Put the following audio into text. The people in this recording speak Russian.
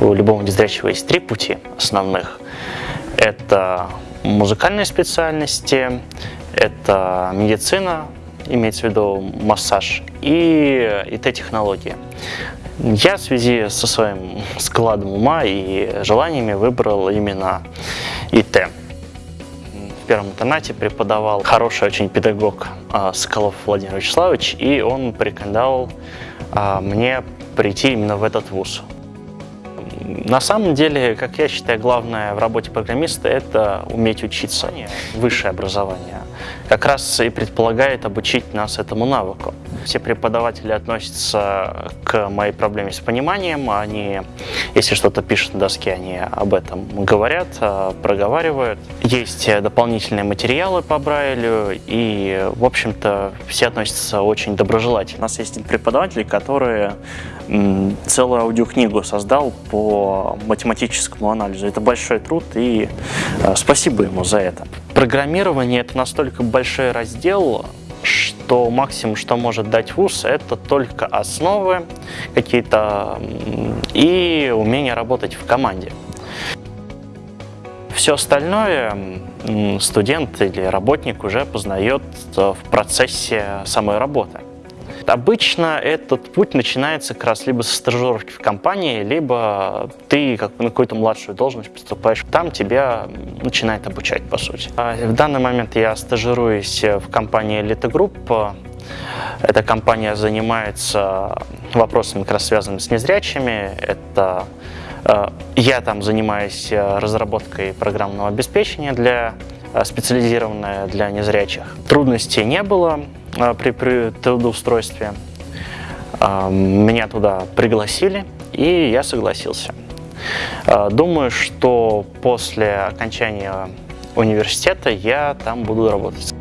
У любого незрячего есть три пути основных. Это музыкальные специальности, это медицина, имеется в виду массаж, и ИТ-технологии. Я в связи со своим складом ума и желаниями выбрал именно ИТ. В первом интернате преподавал хороший очень педагог а, Соколов Владимир Вячеславович, и он порекомендовал а, мне прийти именно в этот вуз. На самом деле, как я считаю, главное в работе программиста – это уметь учиться. Высшее образование как раз и предполагает обучить нас этому навыку. Все преподаватели относятся к моей проблеме с пониманием. Они, если что-то пишут на доске, они об этом говорят, э, проговаривают. Есть дополнительные материалы по Брайлю, и, в общем-то, все относятся очень доброжелательно. У нас есть преподаватели, которые целую аудиокнигу создал по математическому анализу. Это большой труд, и э, спасибо ему за это. Программирование – это настолько большой раздел, что максимум, что может дать вуз, это только основы какие-то и умение работать в команде. Все остальное студент или работник уже познает в процессе самой работы. Обычно этот путь начинается как раз либо со стажировки в компании, либо ты как на какую-то младшую должность поступаешь. Там тебя начинает обучать, по сути. А в данный момент я стажируюсь в компании Elite Group. Эта компания занимается вопросами, как раз связанными с незрячими. Это э, я там занимаюсь разработкой программного обеспечения для э, специализированное для незрячих. Трудностей не было. А, при, при трудоустройстве. А, меня туда пригласили, и я согласился. А, думаю, что после окончания университета я там буду работать.